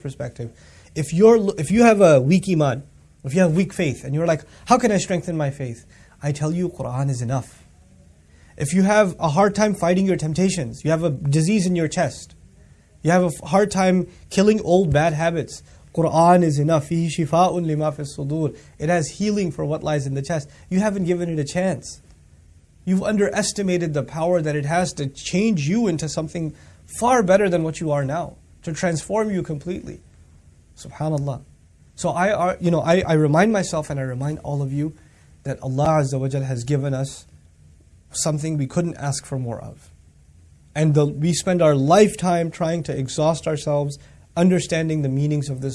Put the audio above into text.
perspective. If you're if you have a weak iman, if you have weak faith, and you're like, how can I strengthen my faith? I tell you, Quran is enough. If you have a hard time fighting your temptations, you have a disease in your chest, you have a hard time killing old bad habits, Quran is enough. It has healing for what lies in the chest. You haven't given it a chance. You've underestimated the power that it has to change you into something far better than what you are now to transform you completely. Subhanallah. So I, you know, I, I remind myself and I remind all of you that Allah Azza wa has given us something we couldn't ask for more of. And the, we spend our lifetime trying to exhaust ourselves understanding the meanings of this